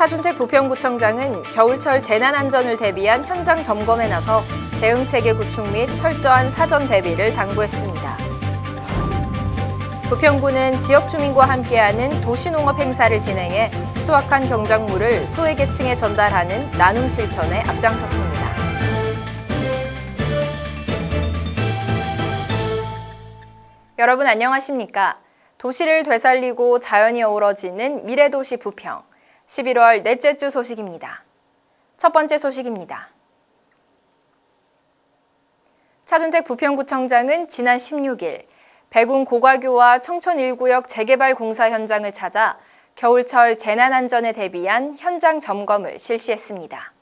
차준택 부평구청장은 겨울철 재난안전을 대비한 현장 점검에 나서 대응체계 구축 및 철저한 사전 대비를 당부했습니다. 부평구는 지역 주민과 함께하는 도시농업 행사를 진행해 수확한 경작물을 소외계층에 전달하는 나눔 실천에 앞장섰습니다. 여러분 안녕하십니까? 도시를 되살리고 자연이 어우러지는 미래도시 부평. 11월 넷째 주 소식입니다. 첫 번째 소식입니다. 차준택 부평구청장은 지난 16일 백운 고가교와 청천 1구역 재개발 공사 현장을 찾아 겨울철 재난안전에 대비한 현장 점검을 실시했습니다.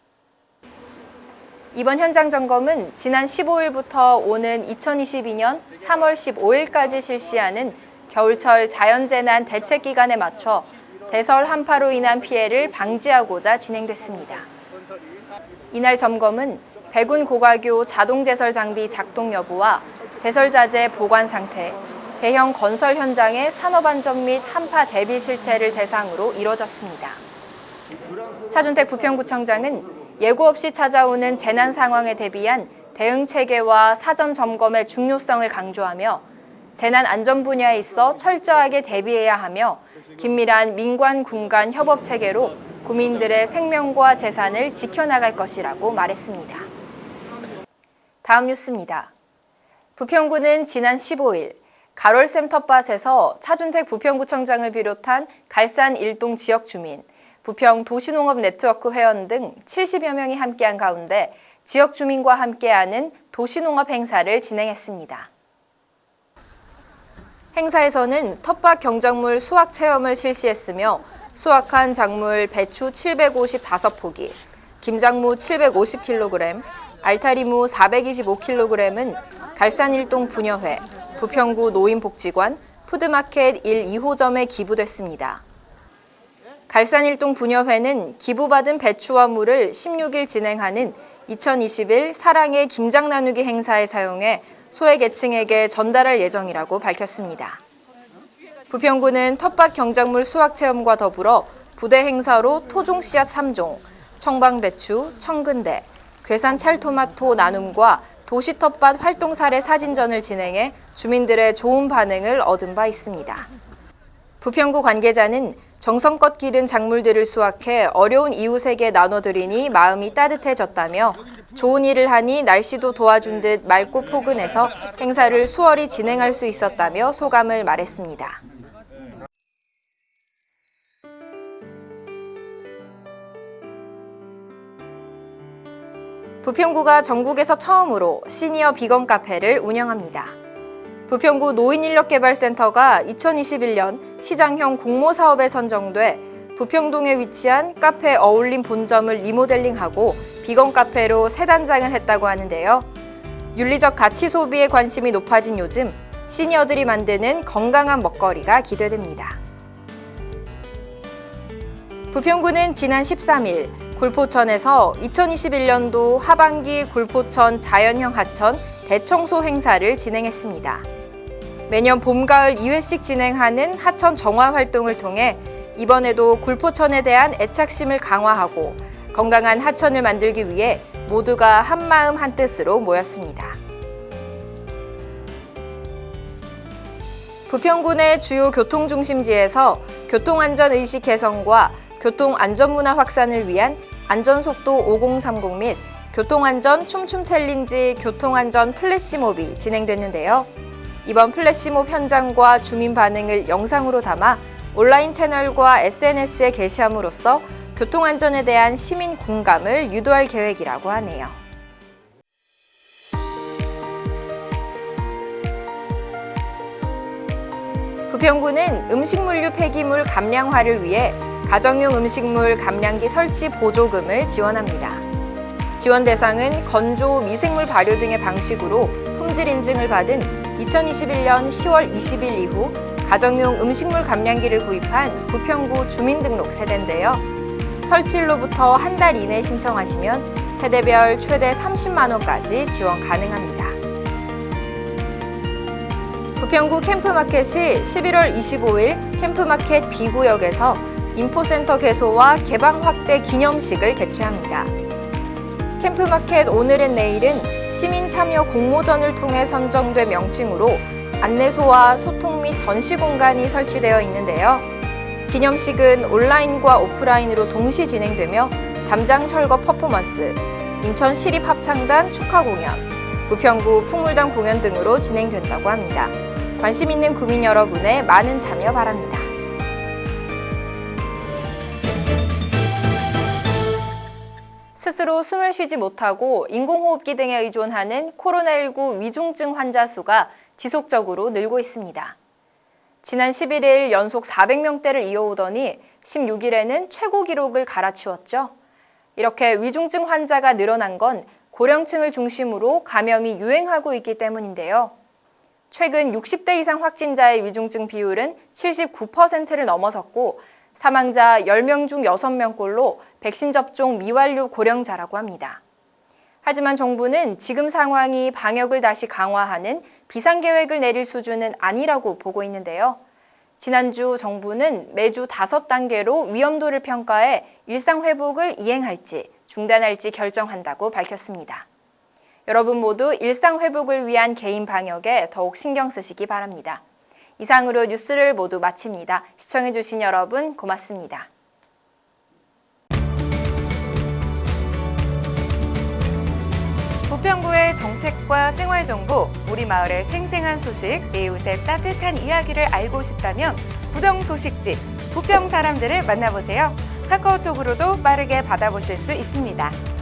이번 현장 점검은 지난 15일부터 오는 2022년 3월 15일까지 실시하는 겨울철 자연재난 대책 기간에 맞춰 대설 한파로 인한 피해를 방지하고자 진행됐습니다. 이날 점검은 백운 고가교 자동 제설 장비 작동 여부와 제설 자재 보관 상태, 대형 건설 현장의 산업 안전 및 한파 대비 실태를 대상으로 이뤄졌습니다. 차준택 부평구청장은 예고 없이 찾아오는 재난 상황에 대비한 대응 체계와 사전 점검의 중요성을 강조하며 재난 안전 분야에 있어 철저하게 대비해야 하며 긴밀한 민관 군간 협업 체계로 국민들의 생명과 재산을 지켜나갈 것이라고 말했습니다. 다음 뉴스입니다. 부평구는 지난 15일 가롤샘 텃밭에서 차준택 부평구청장을 비롯한 갈산 일동 지역 주민, 부평 도시농업 네트워크 회원 등 70여 명이 함께한 가운데 지역 주민과 함께하는 도시농업 행사를 진행했습니다. 행사에서는 텃밭 경작물 수확 체험을 실시했으며 수확한 작물 배추 755포기, 김장무 750kg, 알타리무 425kg은 갈산일동 분여회, 부평구 노인복지관, 푸드마켓 1, 2호점에 기부됐습니다. 갈산일동 분여회는 기부받은 배추와 물을 16일 진행하는 2021 사랑의 김장 나누기 행사에 사용해 소외계층에게 전달할 예정이라고 밝혔습니다. 부평구는 텃밭 경작물 수확 체험과 더불어 부대 행사로 토종 씨앗 3종, 청방배추, 청근대, 괴산 찰토마토 나눔과 도시 텃밭 활동 사례 사진전을 진행해 주민들의 좋은 반응을 얻은 바 있습니다. 부평구 관계자는 정성껏 기른 작물들을 수확해 어려운 이웃에게 나눠드리니 마음이 따뜻해졌다며 좋은 일을 하니 날씨도 도와준 듯 맑고 포근해서 행사를 수월히 진행할 수 있었다며 소감을 말했습니다. 부평구가 전국에서 처음으로 시니어 비건 카페를 운영합니다. 부평구 노인인력개발센터가 2021년 시장형 공모사업에 선정돼 부평동에 위치한 카페 어울림 본점을 리모델링하고 비건 카페로 새 단장을 했다고 하는데요. 윤리적 가치 소비에 관심이 높아진 요즘 시니어들이 만드는 건강한 먹거리가 기대됩니다. 부평구는 지난 13일 굴포천에서 2021년도 하반기 굴포천 자연형 하천 대청소 행사를 진행했습니다. 매년 봄, 가을 2회씩 진행하는 하천 정화 활동을 통해 이번에도 굴포천에 대한 애착심을 강화하고 건강한 하천을 만들기 위해 모두가 한마음 한뜻으로 모였습니다. 부평구의 주요 교통중심지에서 교통안전의식 개선과 교통안전문화 확산을 위한 안전속도 5030 및 교통안전 춤춤 challenge 교통안전 flash mob이 진행됐는데요. 이번 플래시몹 현장과 주민 반응을 영상으로 담아 온라인 채널과 SNS에 게시함으로써 교통안전에 대한 시민 공감을 유도할 계획이라고 하네요. 부평구는 음식물류 폐기물 감량화를 위해 가정용 음식물 감량기 설치 보조금을 지원합니다. 지원 대상은 건조, 미생물 발효 등의 방식으로 품질 인증을 받은 2021년 10월 20일 이후 가정용 음식물 감량기를 구입한 부평구 주민등록 세대인데요. 설치일로부터 한 달 이내 신청하시면 세대별 최대 30만 원까지 지원 가능합니다. 부평구 캠프마켓이 11월 25일 캠프마켓 B구역에서 인포센터 개소와 개방 확대 기념식을 개최합니다. 캠프마켓 오늘은 내일은 시민 참여 공모전을 통해 선정돼 명칭으로 안내소와 소통 및 전시 공간이 설치되어 있는데요. 기념식은 온라인과 오프라인으로 동시 진행되며 담장 철거 퍼포먼스, 인천 시립합창단 축하 공연, 부평구 풍물단 공연 등으로 진행된다고 합니다. 관심 있는 구민 여러분의 많은 참여 바랍니다. 스스로 숨을 쉬지 못하고 인공호흡기 등에 의존하는 코로나19 위중증 환자 수가 지속적으로 늘고 있습니다. 지난 11일 연속 400명대를 이어오더니 16일에는 최고 기록을 갈아치웠죠. 이렇게 위중증 환자가 늘어난 건 고령층을 중심으로 감염이 유행하고 있기 때문인데요. 최근 60대 이상 확진자의 위중증 비율은 79%를 넘어섰고 사망자 10명 중 6명꼴로 백신 접종 미완료 고령자라고 합니다. 하지만 정부는 지금 상황이 방역을 다시 강화하는 비상계획을 내릴 수준은 아니라고 보고 있는데요. 지난주 정부는 매주 5단계로 위험도를 평가해 일상 회복을 이행할지 중단할지 결정한다고 밝혔습니다. 여러분 모두 일상 회복을 위한 개인 방역에 더욱 신경 쓰시기 바랍니다. 이상으로 뉴스를 모두 마칩니다. 시청해주신 여러분 고맙습니다. 부평구의 정책과 생활정보, 우리 마을의 생생한 소식, 이웃의 따뜻한 이야기를 알고 싶다면 부정소식지, 부평 사람들을 만나보세요. 카카오톡으로도 빠르게 받아보실 수 있습니다.